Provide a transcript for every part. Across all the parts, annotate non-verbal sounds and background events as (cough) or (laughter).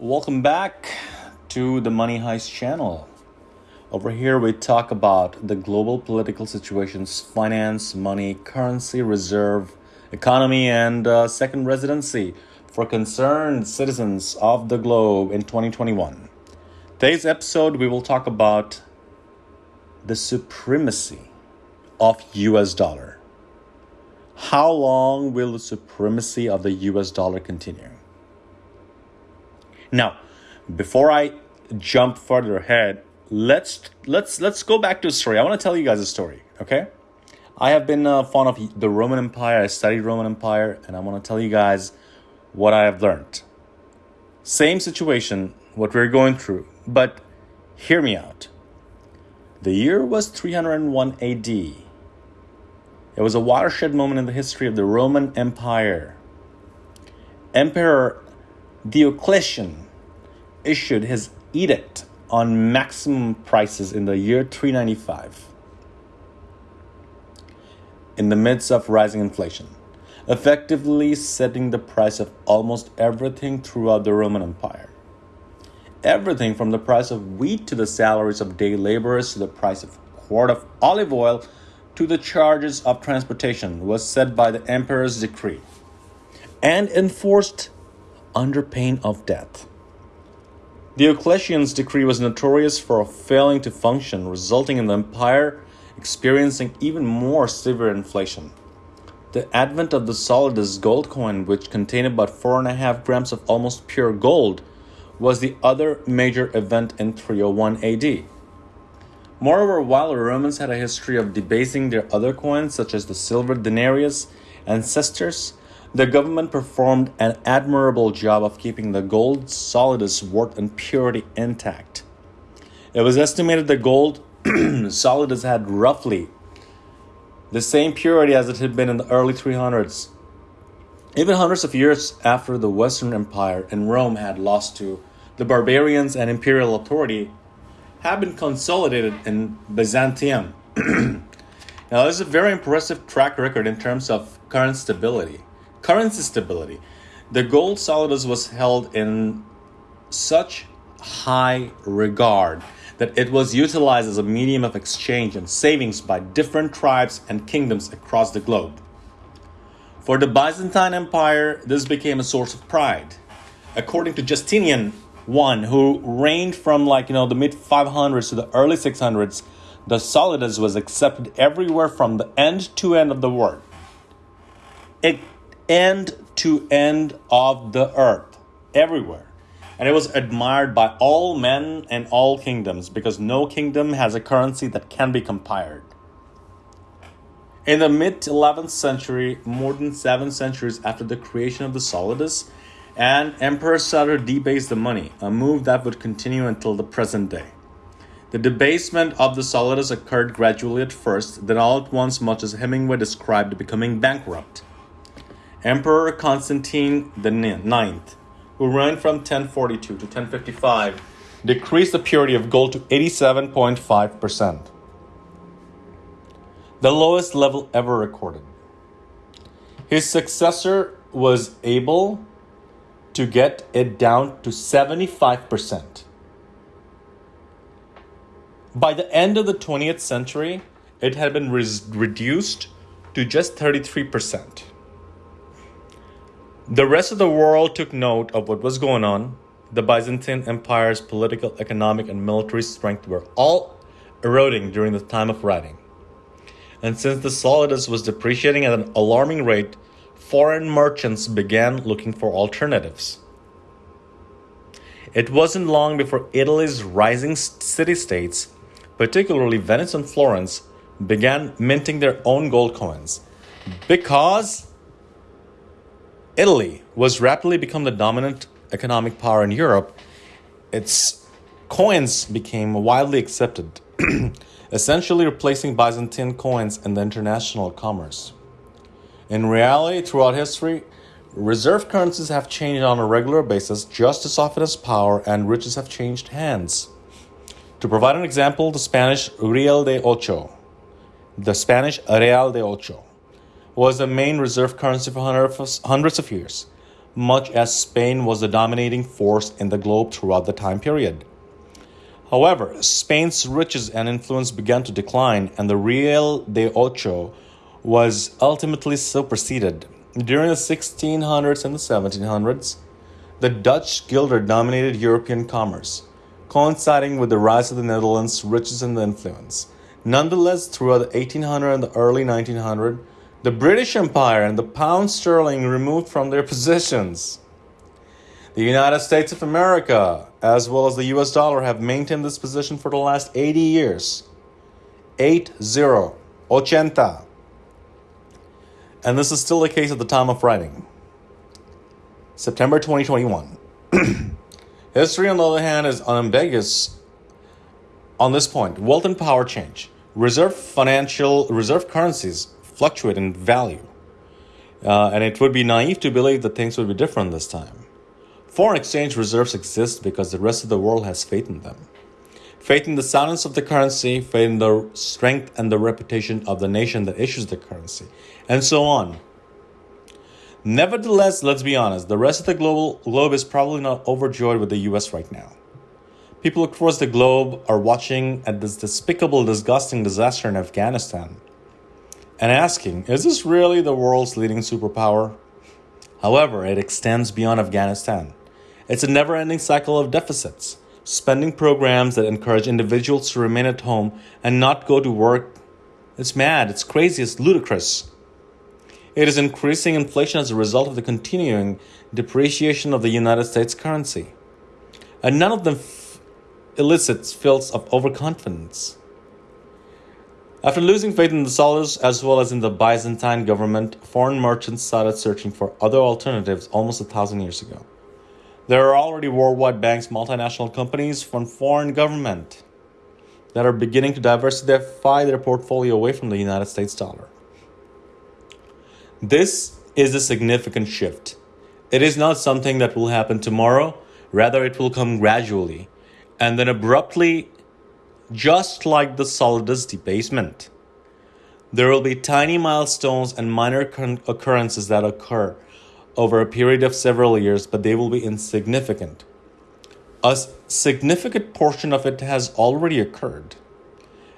Welcome back to the Money Heist channel. Over here, we talk about the global political situations, finance, money, currency, reserve, economy, and uh, second residency for concerned citizens of the globe in 2021. Today's episode, we will talk about the supremacy of US dollar. How long will the supremacy of the US dollar continue? Now, before I jump further ahead, let's let's let's go back to a story. I want to tell you guys a story, okay? I have been uh, fond of the Roman Empire. I studied Roman Empire, and I want to tell you guys what I have learned. Same situation, what we're going through, but hear me out. The year was 301 AD. It was a watershed moment in the history of the Roman Empire. Emperor Diocletian issued his edict on maximum prices in the year 395 in the midst of rising inflation, effectively setting the price of almost everything throughout the Roman Empire. Everything from the price of wheat to the salaries of day laborers to the price of a quart of olive oil to the charges of transportation was set by the emperor's decree and enforced under pain of death. The Diocletian's decree was notorious for failing to function, resulting in the empire experiencing even more severe inflation. The advent of the solidus gold coin, which contained about 4.5 grams of almost pure gold, was the other major event in 301 AD. Moreover, while the Romans had a history of debasing their other coins, such as the silver denarius and the government performed an admirable job of keeping the gold solidus worth and purity intact. It was estimated that gold (clears throat) solidus had roughly the same purity as it had been in the early 300s. Even hundreds of years after the Western Empire and Rome had lost to the barbarians and imperial authority, had been consolidated in Byzantium. (clears throat) now, this is a very impressive track record in terms of current stability currency stability. The gold solidus was held in such high regard that it was utilized as a medium of exchange and savings by different tribes and kingdoms across the globe. For the Byzantine Empire, this became a source of pride. According to Justinian I, who reigned from like you know the mid 500s to the early 600s, the solidus was accepted everywhere from the end to end of the world. It end to end of the earth, everywhere. And it was admired by all men and all kingdoms because no kingdom has a currency that can be compared. In the mid 11th century, more than seven centuries after the creation of the solidus, and Emperor started to debase the money, a move that would continue until the present day. The debasement of the solidus occurred gradually at first, then all at once, much as Hemingway described becoming bankrupt. Emperor Constantine IX, who reigned from 1042 to 1055, decreased the purity of gold to 87.5%, the lowest level ever recorded. His successor was able to get it down to 75%. By the end of the 20th century, it had been re- reduced to just 33%. The rest of the world took note of what was going on. The Byzantine Empire's political, economic, and military strength were all eroding during the time of writing. And since the solidus was depreciating at an alarming rate, foreign merchants began looking for alternatives. It wasn't long before Italy's rising city states, particularly Venice and Florence, began minting their own gold coins because Italy was rapidly become the dominant economic power in Europe. Its coins became widely accepted, (clears throat) essentially replacing Byzantine coins in the international commerce. In reality, throughout history, reserve currencies have changed on a regular basis just as often as power and riches have changed hands. To provide an example, the Spanish Real de Ocho, the Spanish Real de Ocho, was the main reserve currency for hundreds of years. much as Spain was the dominating force in the globe throughout the time period. However, Spain's riches and influence began to decline, and the Real de Ocho was ultimately superseded. During the 1600s and the 1700s, the Dutch guilder dominated European commerce, coinciding with the rise of the Netherlands' riches and influence. Nonetheless, throughout the 1800 and the early 1900, the British Empire and the pound sterling removed from their positions. The United States of America, as well as the US dollar, have maintained this position for the last 80 years. 8 0, 80. And this is still the case at the time of writing. September 2021. (clears throat) History, on the other hand, is unambiguous on this point. Wealth and power change. Reserve financial reserve currencies fluctuate in value. Uh, and it would be naive to believe that things would be different this time. Foreign exchange reserves exist because the rest of the world has faith in them. Faith in the soundness of the currency, faith in the strength and the reputation of the nation that issues the currency, and so on. Nevertheless, let's be honest, the rest of the global globe is probably not overjoyed with the US right now. People across the globe are watching at this despicable, disgusting disaster in Afghanistan and asking, is this really the world's leading superpower? However, it extends beyond Afghanistan. It's a never ending cycle of deficits, spending programs that encourage individuals to remain at home and not go to work. It's mad, it's crazy, it's ludicrous. It is increasing inflation as a result of the continuing depreciation of the United States currency. And none of them f- elicits feels of overconfidence. After losing faith in the Tsars as well as in the Byzantine government, foreign merchants started searching for other alternatives almost a thousand years ago. There are already worldwide banks, multinational companies from foreign government that are beginning to diversify their portfolio away from the United States dollar. This is a significant shift. It is not something that will happen tomorrow, rather, it will come gradually and then abruptly, just like the solidus debasement. There will be tiny milestones and minor occurrences that occur over a period of several years, but they will be insignificant. A significant portion of it has already occurred.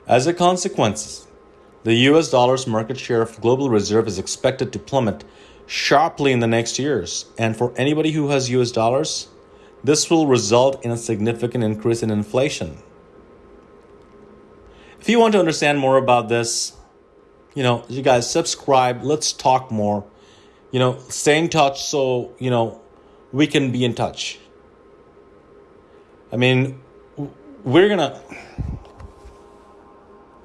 As a consequence, the US dollar's market share of global reserve is expected to plummet sharply in the next years, and for anybody who has US dollars, this will result in a significant increase in inflation. If you want to understand more about this, you know, you guys subscribe, let's talk more you know, stay in touch so, you know, we can be in touch. I mean, we're going to